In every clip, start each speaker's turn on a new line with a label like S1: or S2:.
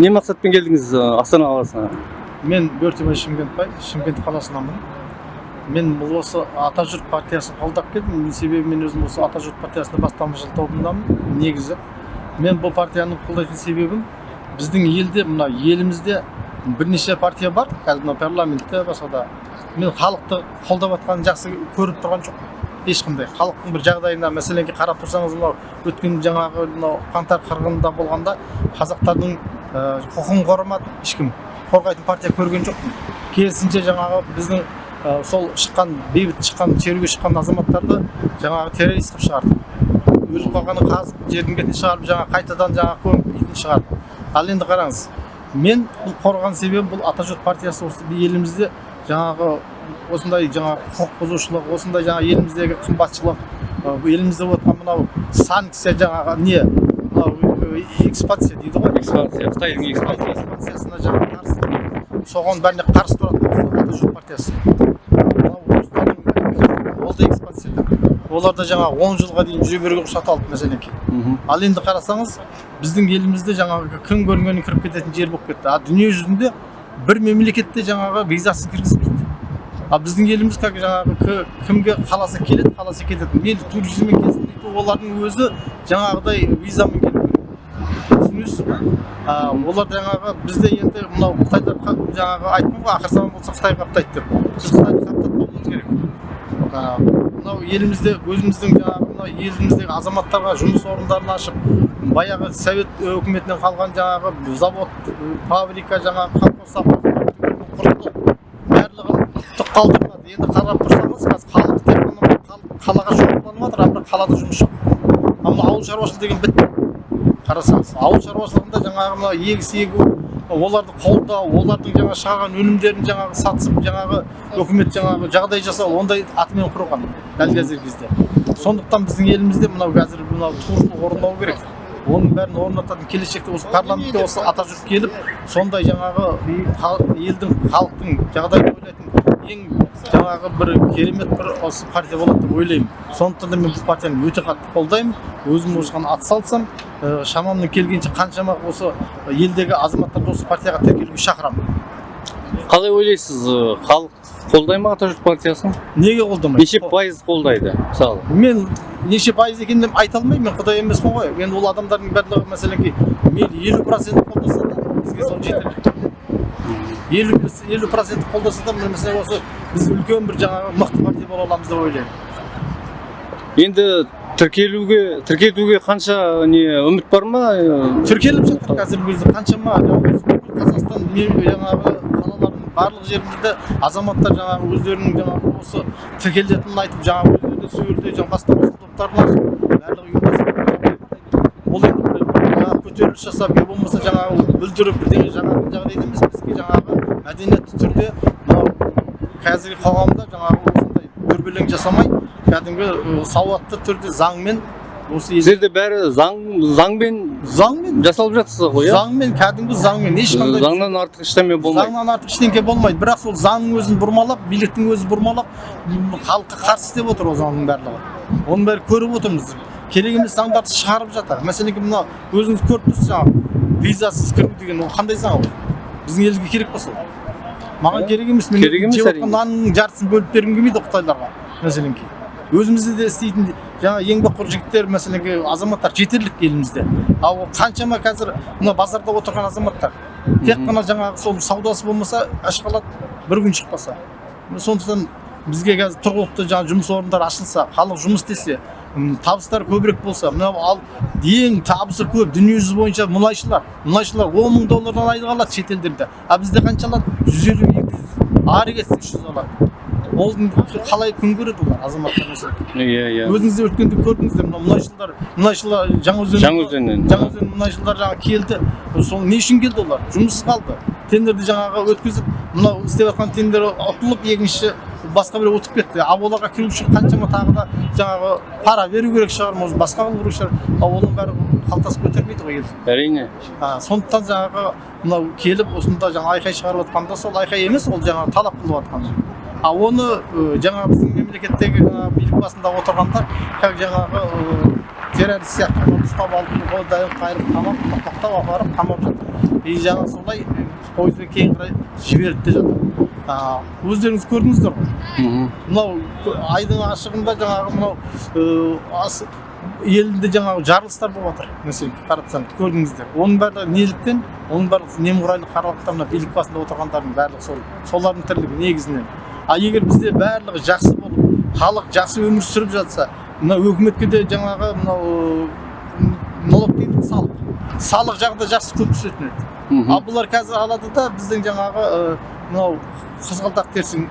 S1: не мақсатпен келдіңіз астана қаласына
S2: мен бөртебай шымкентбай шымкент қаласынанмын мен бұл осы ата жұрт партиясын қолдап келдім себебі мен өзім осы ата жұрт партиясында бастамашы тобындамын негізі мен бұл партияны қолдайтын себебім біздің елде мына елімізде бірнеше партия бар қазір мына парламентте басқа да мен халықты қолдап жатқанын жақсы көріп тұрған жоқпын ешқандай халықтың бір жағдайына мәселенге қарап тұрсаңыз мынау өткен жаңағы мынау қаңтар қырғынында болғанда қазақтардың құқығын қорғамады ешкім қорғайтын партия көрген жоқпын керісінше жаңағы біздің ә, сол шыққан бейбіт шыққан шеруге шыққан азаматтарды жаңағы террорист қылып шығарды. Өліп қалғанын қазып жердің бетіне шығарып жаңағы қайтадан жаңағы көміп дейтін шығарды. Ал енді қараңыз мен бұл қорғаған себебім бұл ата жұрт партиясы осы елімізде жаңағы осындай жаңағы құқық бұзушылық осындай жаңағы еліміздегі қымбатшылық елімізде болып жатқан мынау санкция жаңағы не? Мынау экспансия дейді ғой
S1: экспансия қытайдың экспансиясы
S2: экспансиясына жаңағы қарсы соған бәріне қарсы тұрады жұрт партиясы ол да экспансия олар да жаңағы он жылға дейін жүре беруге рұқсат алды мәселенке
S1: мхм
S2: ал енді қарасаңыз біздің елімізде жаңағы кім көрінгенін кіріп кететін жер болып кетті а дүние жүзінде бір мемлекетте жаңағы визасыз кіргізбейді ал біздің еліміз как жаңағы кі- кімге қаласа келеді қаласа кетеді мен туризммен келсін дейді олардың өзі жаңағыдай визамен түсінесіз ба олар жаңағы бізде енді мынау қытайдар қа- жаңағы айтқан ғой ақыр заман болса қытай қаптайды деп біз қытайды қаптатпауымыз керек. Мынау елімізде өзіміздің жаңағы мынау еліміздегі азаматтарға жұмыс орындарын ашып баяғы совет өкіметінен қалған жаңағы завод фабрика жаңағы колхоз құрылды. Барлығын түк қалдырмады. Енді қарап тұрсаңыз қазір халық тек қана қалаға шоғырланып жатыр а бірақ қалада жұмыс жоқ. Ал мына ауыл шаруашылығы деген бітті. Қарасаңыз ауыл шаруашылығында жаңағы мына егіс егу оларды қолдау олардың жаңағы шығарған өнімдерін жаңағы сатысып жаңағы үкімет жаңағы жағдай жасау ондай атымен құрған дәл қазіргі кезде. Сондықтан біздің елімізде мынау қазір мынау туырлық орындау керек. Оның бәрін орнататын келешекте осы парламентке осы ата жұрт келіп сондай жаңағы елдің халықтың жағдайын ойлайтын жаңағы бір керемет бір осы партия болады деп ойлаймын. Сондықтан да мен бұл партияны өте қатты қолдаймын. Өзім осыған атсалысамын ә, шамамнан келгенше қаншама осы елдегі азаматтарды осы партияға тіркелуге шақырамын.
S1: Қалай ойлайсыз э, халық қолдай ма ата жұрт партиясын?
S2: Неге қолдамайды?
S1: Неше пайыз қолдайды мысалы?
S2: Мен неше пайыз екенін мен айта алмаймын мен құдай емеспін ғой. Енді ол адамдардың барлығы мәселенге мейлі елу процент қолдаса да бізге сол жетерлік. Елу елу процент қолдаса да мәселе осы біз үлкен бір жаңағы мықты партия бола аламыз деп ойлаймын
S1: енді тіркелуге тіркетуге қанша не үміт бар ма
S2: тіркеліп жатыр қазіргі кезде қаншама қазақстан жаңағы қалалардың барлық жерінде азаматтар жаңағы өздерінің жаңағы осы тіркелетінін айтып жаңағы өздеріне сол жерде жаңағы бастамашыл топтарын ашып барлығы ол енді жаңағы көтеріліс жасап не болмаса жаңағы бүлдіріп бірдеңе жаңағы жағдайда емес бізге жаңағы мәдениетті түрде мынау қазіргі қоғамда жаңағы осындай дүрбелең жасамай кәдімгі сауатты түрде заңмен осы
S1: сіздерде бәрі заң заңмен
S2: заңмен.
S1: жасалып жатырсыз ғой иә?
S2: Заңмен кәдімгі заңмен ешқандай
S1: заңнан артық ештеме болмайды.
S2: Заңнан артық ештеңке болмайды. Бірақ сол заңның өзін бұрмалап биліктің өзі бұрмалап халыққа қарсы істеп отыр ол заңның барлығы. Оның бәрін көріп отырмыз. Керек емес заңдарды шығарып жатыр. Мәселен мына өзіңіз көріп тұрсыз жаңағы визасыз кіру деген ол қандай заң ол? Біздің елге керек па сол? Маған керек емес мен
S1: Керек емес
S2: жеп
S1: әрине.
S2: жатқан нанның жартысын бөліп бергім келмейді қытайларға мәселен өзімізде де істейтін жаңа еңбекқор жігіттер мәселен азаматтар жетерлік елімізде. Ал қаншама қазір мына базарда отырған азаматтар тек қана жаңағы сол саудасы болмаса ашқалады бір күн шықпаса. Сондықтан бізге қазір тұрғылықты жаңағы жұмыс орындары ашылса халық жұмыс істесе м, табыстар көбірек болса мынау ал ең табысы көп дүниежүзі бойынша мұнайшылар. Мұнайшылар он мың доллардан айлық алады шетелдерде а бізде қанша алады жүз елу екі жүз ары кетсе үш жүз алады. Ол қалай күн көреді олар азаматтар
S1: иә иә.
S2: Өзіңіз де өткенде көрдіңіздер мына мұнайшылар мұнайшылар жаңаөзен
S1: жаңаөзеннен
S2: жаңаөзен мұнайшылар жаңағы келді. Сол не үшін келді олар? Жұмыссыз қалды. Тендерді жаңағы өткізіп мынау істеп жатқан тендер ұтылып екінші басқа біреу ұтып кетті. Ал оларға кіру үшін қаншама тағы да жаңағы пара беру керек шығар может басқа қылу керек шығар. Ал оның бәрі қалтасы көтермейді ғой енді.
S1: әрине.
S2: Сондықтан жаңағы мынау келіп осында жаңа айқай шығарып жатқанда сол айқай емес ол жаңағы талап қылып жатқан а оны жаңағы біздің мемлекеттегі жаңағы билік басында отырғандар как жаңағы террорист сияқты ұстап алып қолдайын қайырып қамап тоқтап апарып қамап жатыр и жаңа солай пойызбен кейін қарай жіберіп те жатыр. Өздеріңіз көрдіңіздер ғой. Мынау айдың ашығында жаңағы мынау елінде жаңағы жарылыстар болып жатыр мәселен қарасаң көрдіңіздер. Оның барлығы неліктен оның барлығы немқұрайлы қаралықтар мына билік басында отырғандардың барлығы сол солардың тірлігі негізінен. А егер бізде барлығы жақсы болып халық жақсы өмір сүріп жатса мына өкіметке де жаңағы мынау м, налог дейді ғой, салық. Салық жағы да жақсы көп түсетін еді ал бұлар қазір алады да біздің жаңағы мынау қызғалдақ терсең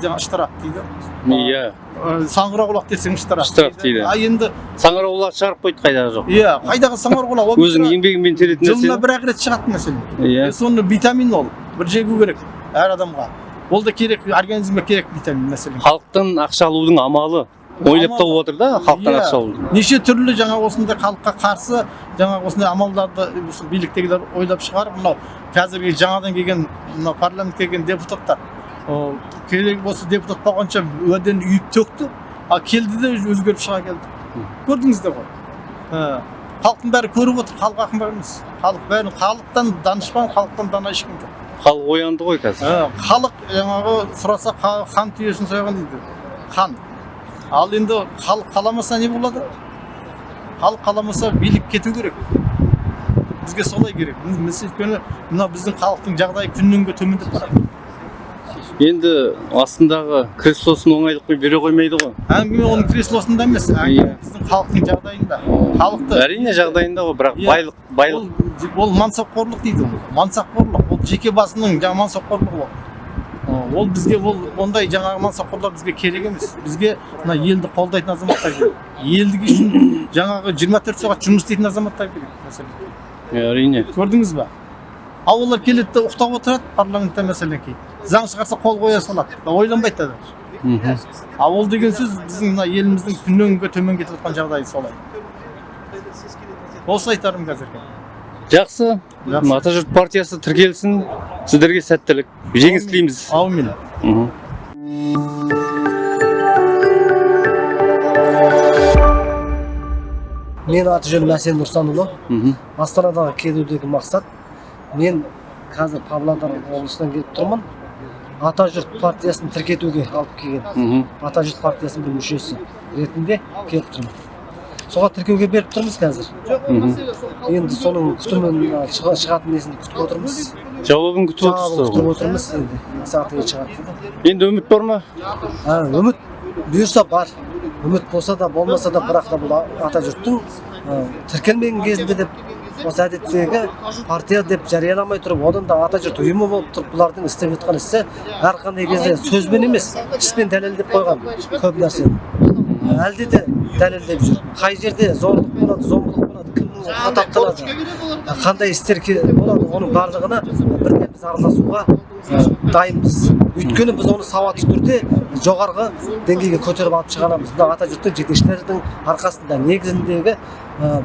S2: жаңағы штраф дейді.
S1: Иә.
S2: Ы, саңғырауқұлақ десең штраф
S1: Штраф дейді.
S2: а енді
S1: саңырауқұлақ шығарып қойды қайдағы жоқ.
S2: Иә қайдағы саңғырауқұлақ ол
S1: өзінің еңбегімен теретін
S2: жылына
S1: нәрсе
S2: бір ақ рет шығатын мәселе
S1: иә.
S2: Соны витамин ол бір жегу керек әр адамға. Ол да керек организмге керек витамин мәселен.
S1: Халықтан ақша алудың амалы. Ойлап тауып отыр да халықтан
S2: Иә.
S1: ақша алуды
S2: неше түрлі жаңа осындай халыққа қарсы жаңағы осындай амалдарды биліктегілер ойлап шығарып мынау қазіргі жаңадан келген мынау парламентке келген депутаттар. Керек осы депутат болғанша уәдені үйіп төкті ал келді де өзгеріп шыға келді. Көрдіңіздер ғой? Ә, халықтың бәрі көріп отыр халық ақымақ емес. Халық бәрі халықтан данышпан халықтан дана ешкім жоқ.
S1: Халық оянды ғой қазір.
S2: Ә, халық жаңағы сұраса ха- хан түйесін сойған дейді. Хан ал енді халық қаламаса не болады? Халық қаламаса билік кету керек. Бізге солай керек. Біз өйткені мына біздің халықтың жағдайы күннен күнге төмендеп барады
S1: енді астындағы креслосын оңайлықпен бере қоймайды ғой.
S2: Әңгіме оның креслосында емес әңгіме
S1: Иә.
S2: біздің халықтың жағдайында. Халықты
S1: әрине жағдайында ғой бірақ
S2: Иә.
S1: байлық байлық
S2: ол, ол мансапқорлық дейді ол. Мансапқорлық. Ол жеке басының жаңағы мансапқорлығы ол. Ол бізге ол ондай жаңағы мансапқорлар бізге керек емес. Бізге мына елді қолдайтын азаматтар керек. Елдігі үшін жаңағы 24 сағат жұмыс істейтін азаматтар керек мәселен
S1: әрине.
S2: Көрдіңіз ба? Ал олар келеді де ұйықтап отырады парламентте мәселен кейін заң шығарса қол қоя салады. Ойланбайды да даже. Ал ол деген сөз біздің мына еліміздің күннен күнге төмен кетіп жатқан жағдайы солай. Осы айтарым қазірге.
S1: Жақсы.
S2: Жақсы.
S1: ата жұрт партиясы тіркелсін. Сіздерге сәттілік жеңіс тілейміз
S2: аумин
S3: менің аты жөнім әсен нұрсанұлы астанадағы келудегі мақсат мен қазір павлодар облысынан келіп тұрмын ата жұрт партиясын тіркетуге алып келген ата жұрт партиясының бір мүшесі ретінде келіп тұрмын соған тіркеуге беріп тұрмыз қазір енді соның күтімін шығатын несін күтіп отырмыз
S1: жауабын күтіп отырсыз
S3: күтіп
S1: ғой
S3: отырмыз енді сағат шығады дейді
S1: енді үміт бар ма
S3: А, үміт бұйырса бар үміт болса да болмаса да бірақ та бұл ата жұрттың тіркелмеген кезінде деп осы әдеттегі партия деп жарияламай тұрып одан да ата жұрт ұйымы болып тұрып бұлардың істеп жатқан ісі әрқандай кезде сөзбен емес іспен дәлелдеп қойған көп нәрсені әлде де дәлелдеп жүр қай жерде зорлық болады қандай істер болады? Оның барлығына бірден біз араласуға дайынбыз. Өйткені біз оны сауатты түрде жоғарғы деңгейге көтеріп алып шыға аламыз мына ата жұрттың жетекшілердің арқасында негізіндегі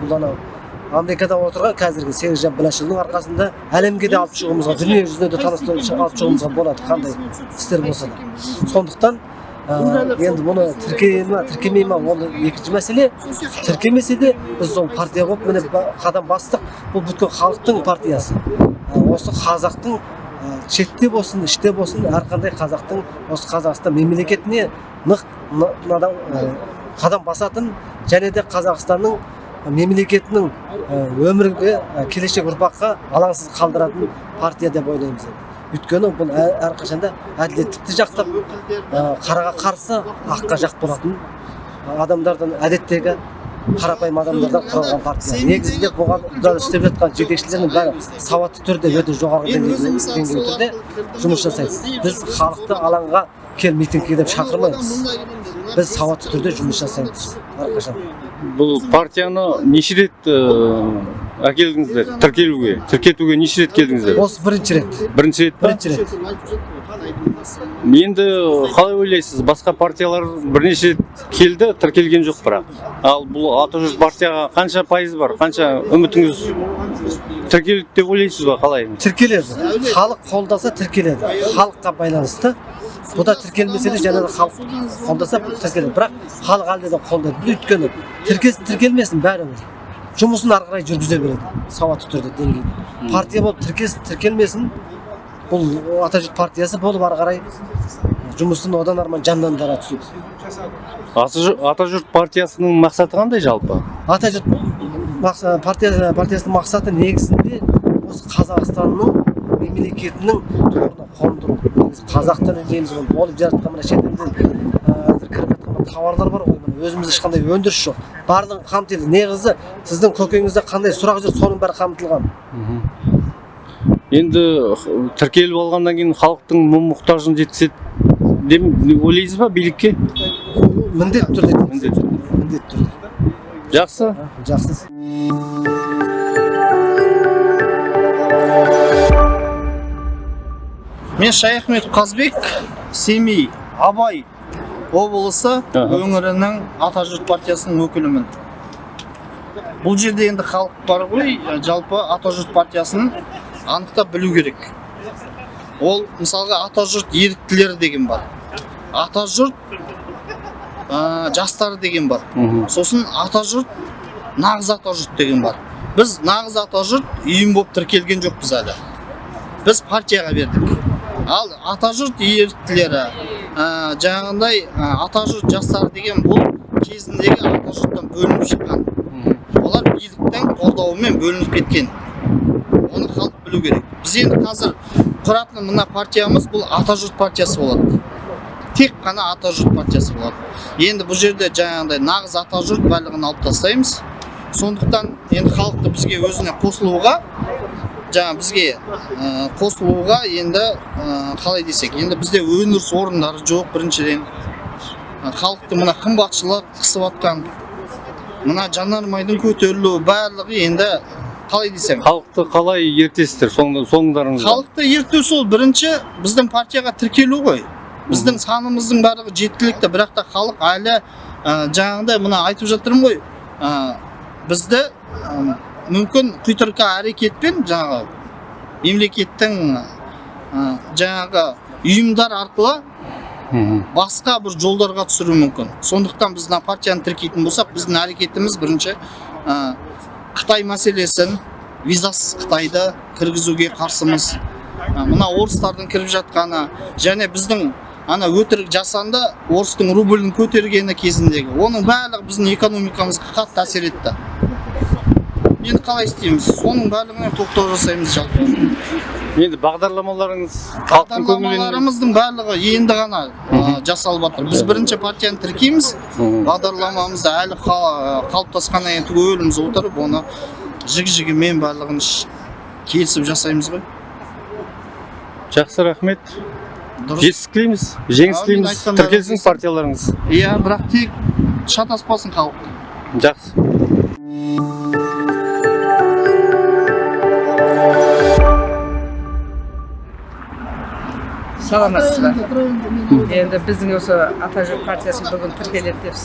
S3: бұл анау америкада отырған қазіргі серікжан біләшұлының арқасында әлемге де алып шығуымызға дүние жүзіне де таныстырып алып шығуымызға болады. Қандай істер болса да. Сондықтан енді мұны тіркей ма тіркемей ма ол екінші мәселе. Тіркемесе де біз сол партия болып міне қадам бастық. Бұл бүткіл халықтың партиясы. Ә, осы қазақтың ә, шетте болсын іште болсын әрқандай қазақтың осы қазақстан мемлекетіне нық ә, қадам басатын және де қазақстанның мемлекетінің өмірге келешек ұрпаққа алаңсыз қалдыратын партия деп ойлаймыз. Өйткені бұл әрқашанда әділеттікті жақтап қараға қарсы аққа жақ болатын адамдардан әдеттегі қарапайым адамдардан құралған партия. Негізінде бұған істеп жатқан жетекшілердің бәрі сауатты түрде өте жоғарғы деңгейде түрде жұмыс жасайды. Біз халықты алаңға кел митингке деп шақырмаймыз. Біз сауатты түрде жұмыс жасаймыз. Әрқашан.
S1: Бұл партияны неше рет ыыы, әкелдіңіздер тіркелуге тіркетуге неше рет келдіңіздер?
S3: Осы бірінші рет.
S1: Бірінші рет
S3: бірінші рет.
S1: Енді қалай ойлайсыз? Басқа партиялар бірнеше рет келді тіркелген жоқ бірақ. Ал бұл ата жұрт партияға қанша пайыз бар қанша үмітіңіз тіркеледі деп ойлайсыз ба қалай?
S3: Тіркеледі. Халық қолдаса тіркеледі. Халыққа байланысты. Бұда тіркелмесе де жаңағы халық қолдаса тіркеледі. Бірақ халық әлде де қолдайды. Өйткені тіркелсін тіркелмесін бәрібір. Жұмысын ары қарай жүргізе береді. Сауатты түрде деңгейде. Партия болып тіркес тіркелмесін. Бұл атажұрт партиясы болып ары қарай жұмысын одан арман жандандыра түседі.
S1: Атажұрт партиясының мақсаты қандай жалпы?
S3: Атажұрт партия партиясының мақсаты негізінде осы қазақстанның мемлекетінің тұғырына қондыру. Негізі қазақ тілі дейміз ғой болып жатқан мына шетелден кіріп жатқан тауарлар бар ғой өзімізде ешқандай өндіріс жоқ. Барлығын қамтиды. Негізі сіздің көкейіңізде қандай сұрақ жүр соның бәрі қамтылған.
S1: Енді тіркеліп алғаннан кейін халықтың мұң мұқтажын жеткізеді деп ойлайсыз ба билікке?
S3: Міндетті түрде
S1: міндетті түрде.
S3: міндетті түрде.
S1: Жақсы.
S3: Жақсы.
S4: Мен шаяхметов қазбек семей абай. Облысы өңірінің атажұрт партиясының өкілімін. Бұл жерде енді халық бар ғой жалпы атажұрт партиясын анықтап білу керек. Ол мысалға атажұрт еріктілері деген бар. Атажұрт ә, жастары деген бар. Сосын атажұрт нағыз атажұрт деген бар. Біз нағыз атажұрт ұйым болып тіркелген жоқпыз әлі. Біз партияға бердік. Ал атажұрт еріктілері ә, жаңағындай ә, атажұрт жастары деген бұл кезіндегі атажұрттан бөлініп шыққан. Олар биліктің қолдауымен бөлініп кеткен. Оны халық білу керек. Біз енді қазір құратын мына партиямыз бұл атажұрт партиясы болады. Тек қана атажұрт партиясы болады. Енді бұл жерде жаңағындай нағыз атажұрт барлығын алып тастаймыз. Сондықтан енді халықты бізге өзіне қосылуға жаңа бізге ә, қосылуға енді ә, қалай десек енді бізде өндіріс орындары жоқ. Біріншіден халықты мына қымбатшылық қысып жатқан мына жанармайдың көтерілуі барлығы енді қалай десем?
S1: Халықты қалай ертесіздер? Соң- соңдарыңызда
S4: халықты ерту сол бірінші біздің партияға тіркелу ғой. Біздің санымыздың барлығы жеткілікті. Бірақ та халық әлі ә, жаңағыдай мына айтып жатырмын ғой ә, бізді ә, мүмкін құйтырқа әрекетпен жаңағы мемлекеттің ә, жаңағы ұйымдар арқылы басқа бір жолдарға түсіруі мүмкін. Сондықтан біз мына партияны тіркейтін болсақ біздің әрекетіміз бірінші ә, қытай мәселесін визасыз қытайды кіргізуге қарсымыз. Ә, мына орыстардың кіріп жатқаны және біздің ана өтірік жасанды орыстың рублін көтергені кезіндегі оның барлығы біздің экономикамызға қатты әсер етті. Енді қалай істейміз соның барлығына тоқтау жасаймыз жалпы.
S1: Енді бағдарламаларыңыз
S4: бағдарламаларымыздың барлығы енді ғана жасалып жатыр. Біз бірінші партияны тіркейміз. Бағдарламамызды әлі қа- қалыптасқаннан кейін түгеліміз отырып оны жігі жігімен барлығын келісіп жасаймыз ғой.
S1: Жақсы рахмет.
S4: Дұрыс.
S1: Жетістік тілейміз жеңіс тілейміз тіркелсін
S4: келсін.
S1: партияларыңыз.
S4: Иә бірақ тек шатаспасын халық.
S1: Жақсы.
S5: Саламатсыз ба енді біздің осы атажұрт партиясы бүгін тіркеледі деп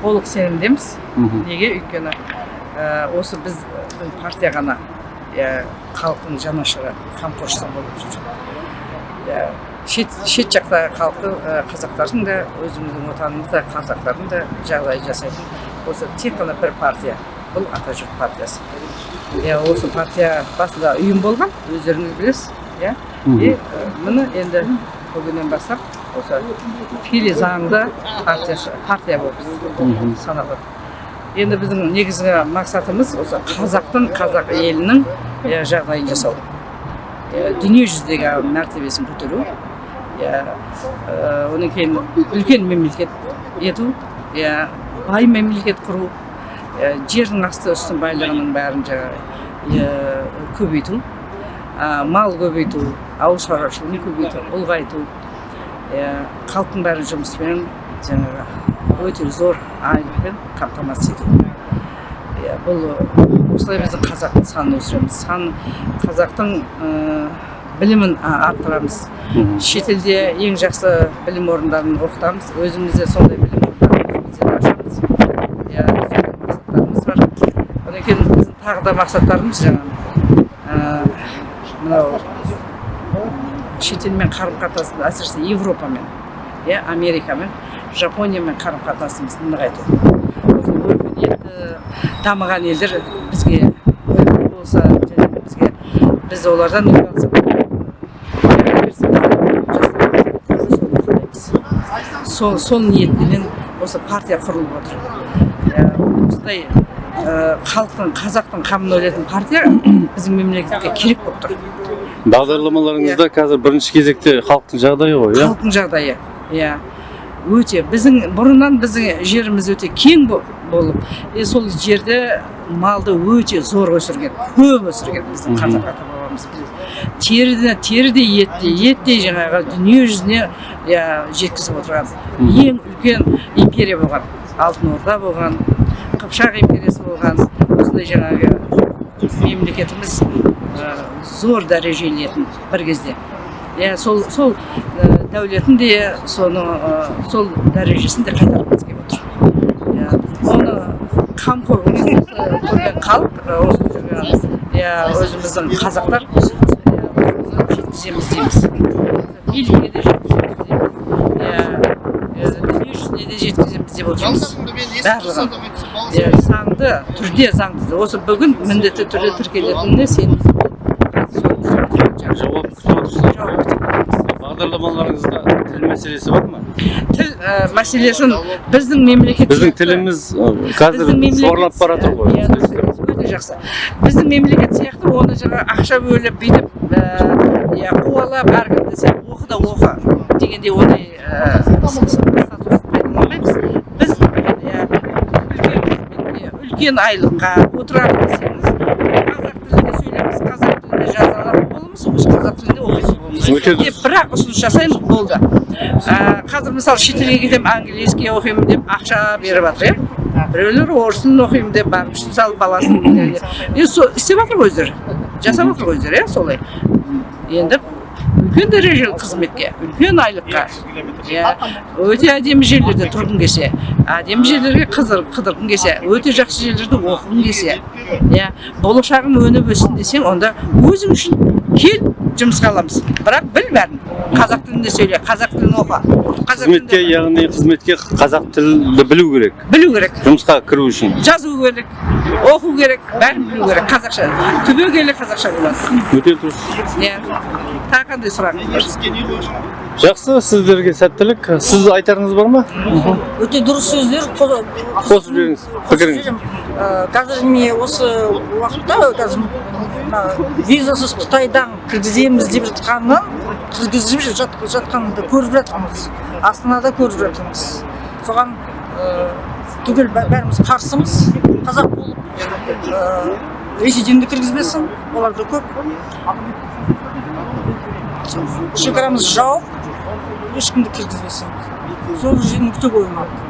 S5: толық сенімдеміз. Неге? Өйткені ә, осы біздің партия ғана ә, халықтың жанашыры қамқоршысы болып жүр. Шет, шет жақтағы халықтың ә, қазақтардың да өзіміздің отанымызда қазақтардың да жағдай жасайтын. Осы тек қана бір партия бұл атажұрт партиясы. Иә осы партия басында ұйым болған өздеріңіз білесіз. Иә? И міне енді бүгіннен бастап осы тікелей заңды партия болып саналады енді біздің негізгі мақсатымыз осы қазақтың қазақ елінің иә, жағдайын жасау. Иә, дүние жүзіндегі мәртебесін көтеру иә одан кейін үлкен мемлекет ету иә бай мемлекет құру жердің асты үстін байлығының бәрін жаңағы көбейту. Мал көбейту ауыл шаруашылығын көбейту ұлғайту. Халықтың бәрін жұмыспен жаңағы өте зор айлықпен қамтамасыз ету бұл осылай біздің қазақтың санын өсіреміз. Сан қазақтың білімін арттырамыз. Шетелде ең жақсы білім орындарын оқытамыз. Өзімізде сондай білім орындарын ашамыз. Сондай мақсаттарымыз бар. Одан кейін біздің тағы да мақсаттарымыз жаңағы мынау шетелмен қарым қатынасымыз әсіресе европамен иә америкамен жапониямен қарым қатынасымызды нығайту. Осы өркениет енді дамыған елдер бізге болса бізге біз олардан сол сол ниетпенен осы партия құрылып отыр. Осындай халықтың қазақтың қамын ойлайтын партия біздің мемлекетке керек болып тұр.
S1: Бағдарламаларыңызда қазір бірінші кезекте халықтың жағдайы ғой иә?
S5: Халықтың жағдайы иә. Өте. Біздің бұрыннан біздің жеріміз өте кең бо- болып и сол жерде малды өте зор өсірген көп өсірген біздің қазақ ата бабамыз теріде терідей етте еттей жаңағы дүние жүзіне иә жеткізіп отырған. Ең үлкен империя болған. Алтын орда болған қыпшақ империясы болған. Осындай жаңағы мемлекетіміз ә, зор дәрежелетін бір кезде. Иә сол сол дәулетін де соны сол дәрежесін де қайтарғымыз келіп отыр. Иә оны қамқор көрген халық осы жүрген иә өзіміздің қазақтар жеткіземіз дейміз. Билікке де жеткіземіз дейміз. Иә ә, дүние жүзіне де жеткіземіз деп отырмыз. Барлығын. иә, заңды түрде заңды. Осы бүгін міндетті түрде тіркелетініне сеніміз
S1: жауап күтіп отырсыз
S5: жауап күтіп
S1: бағдарламаларыңызда тіл мәселесі бар ма
S5: тіл ә, мәселесін біздің мемлекет
S1: біздің тіліміз қазір сорлап бара жатыр ғой
S5: Иә, өте жақсы. Біздің мемлекет сияқты оны жаңа ақша бөліп бүйтіп ә, иә қуалап әркім десе оқы да оқы дегендей ондай статусын пайдаланбаймыз біз иә үлкен айлыққа отырамын десеңіз қазақ тілінде сөйлейміз қазақ тілінде жазалар боламыз қазақ тілінде деп бірақ ұсыныс жасаймын болды. Ә, қазір мысалы шетелге кетемін английский оқимын деп ақша беріп жатыр иә біреулер орыс тілін оқимын деп барып мысалы баласын істеп жатыр ғой өздері жасап жатыр ғой өздері иә солай енді үлкен дәрежелі қызметке үлкен айлыққа иә өте әдемі жерлерде тұрғың келсе әдемі жерлерге қызыр қыдырғың келсе өте жақсы жерлерде оқығың келсе иә болашағың өніп өссін десең онда өзің үшін кел жұмысқа аламыз бірақ біл бәрін қазақ тілінде сөйле қазақ тілін оқы.
S1: Қызметке яғни қызметке қазақ тілді білу керек.
S5: Білу керек.
S1: Жұмысқа кіру үшін.
S5: Жазу керек оқу керек бәрін білу керек. Қазақша. Түбегейлі қазақша болады.
S1: Өте дұрыс.
S5: Иә. Тағы қандай сұрағыңыз бар.
S1: Жақсы сіздерге сәттілік. Сіз айтарыңыз бар ма?
S6: Өте дұрыс сөздер. Қо-
S1: қосып жіберіңіз пікіріңіз.
S6: Ә, қазір міне осы уақытта қазір мына визасыз қытайдан кіргіземіз деп жатқанын кіргізіп жат, жатқанды көріп жатырмыз. Астанада көріп жатырмыз. Соған ә, түгел бә- бәріміз қарсымыз. Қазақ болып ә, ресейден де кіргізбесін. Олар да көп. Шекарамыз жауып ешкімді кіргізбесін сол жерде нүкте қою керек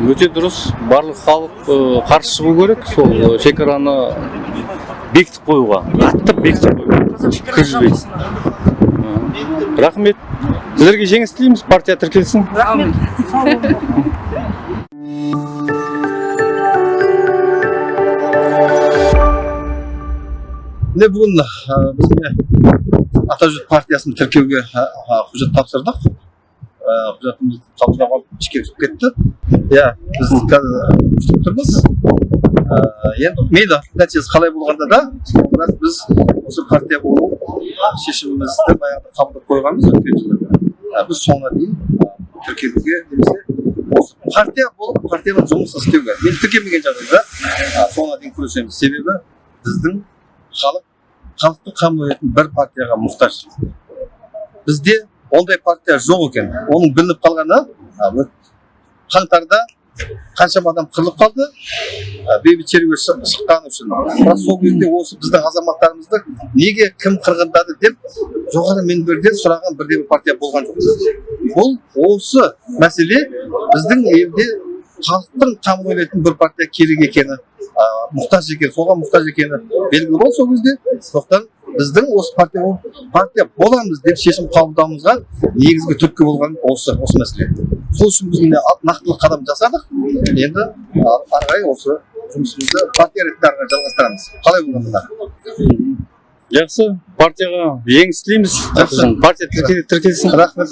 S1: өте дұрыс. Барлық халық ы, қарсы шығу керек. Сол ы, шекараны бекітіп қоюға қаттап бекітіп Ы, рахмет. Сіздерге жеңіс тілейміз партия тіркелсін.
S6: Рахмет.
S7: Міне бүгін біз міне атажұрт партиясын тіркеуге құжат тапсырдық құжатымызды қабылдап алып ішке кіріп кетті иә біз қазір күтіп тұрмыз енді мейлі нәтижесі қалай болғанда да бірақ біз осы партия болу шешімімізді баяғыда қабылдап қойғанбыз өткен жылы біз соңына дейін тіркелуге немесе осы партия болып партияның жұмысын істеуге мен тіркелмеген жағдайда соңына дейін күресеміз себебі біздің халық халықтың қамын бір партияға мұқтаж. Бізде ондай партия жоқ екен. Оның білініп қалғаны қаңтарда қаншама адам қырылып қалды. Бейбіт шеруге шық- шыққаны үшін. Бірақ сол кезде осы біздің азаматтарымызды неге кім қырғындады деп жоғары мінберден сұраған бірде бір партия болған жоқ. Бұл осы мәселе біздің елде халықтың қамын ойлайтын бір партия керек екені а, мұқтаж екен соған мұқтаж екені белгілі болды. Сол кезде сондықтан біздің осы партия болып- партия боламыз деп шешім қабылдауымызға негізгі түрткі болған осы осы мәселе. Сол үшін біз міне нақтылы қадам жасадық. Енді ары қарай осы жұмысымызды партия ретінде ары қарай жалғастырамыз. Қалай болғанда да
S1: жақсы. Партияға жеңіс тілейміз.
S7: Жақсы.
S1: партия тірке- тіркелсін.
S7: Рахмет.